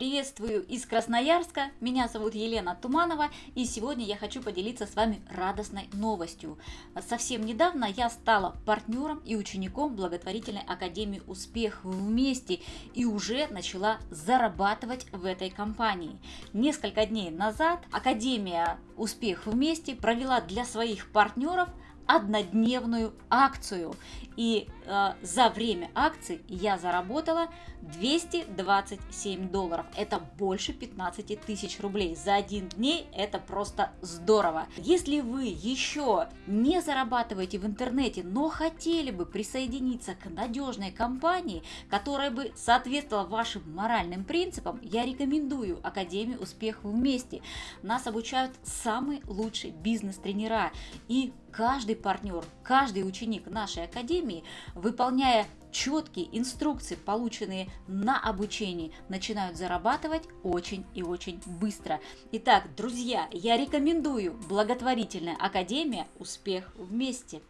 Приветствую из Красноярска, меня зовут Елена Туманова и сегодня я хочу поделиться с вами радостной новостью. Совсем недавно я стала партнером и учеником благотворительной академии «Успех вместе» и уже начала зарабатывать в этой компании. Несколько дней назад Академия «Успех вместе» провела для своих партнеров однодневную акцию. И э, за время акции я заработала 227 долларов. Это больше 15 тысяч рублей. За один день это просто здорово. Если вы еще не зарабатываете в интернете, но хотели бы присоединиться к надежной компании, которая бы соответствовала вашим моральным принципам, я рекомендую Академию Успех вместе. Нас обучают самые лучшие бизнес-тренера. И каждый партнер, каждый ученик нашей академии, выполняя четкие инструкции, полученные на обучении, начинают зарабатывать очень и очень быстро. Итак, друзья, я рекомендую благотворительная академия «Успех вместе».